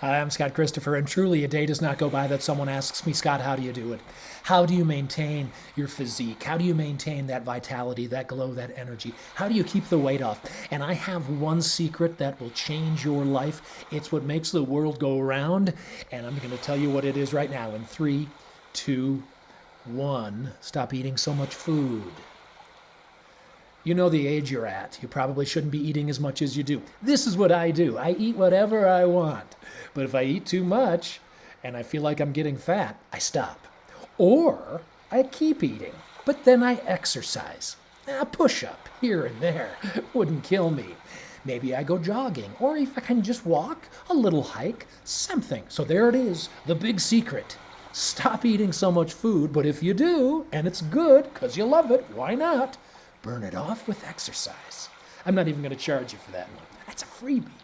Hi, I'm Scott Christopher, and truly a day does not go by that someone asks me, Scott, how do you do it? How do you maintain your physique? How do you maintain that vitality, that glow, that energy? How do you keep the weight off? And I have one secret that will change your life. It's what makes the world go around, and I'm going to tell you what it is right now in three, two, one. Stop eating so much food. You know the age you're at. You probably shouldn't be eating as much as you do. This is what I do I eat whatever I want. But if I eat too much and I feel like I'm getting fat, I stop. Or I keep eating, but then I exercise. Ah, a push up here and there wouldn't kill me. Maybe I go jogging, or if I can just walk, a little hike, something. So there it is, the big secret. Stop eating so much food, but if you do, and it's good because you love it, why not? burn it off with exercise. I'm not even going to charge you for that one. That's a freebie.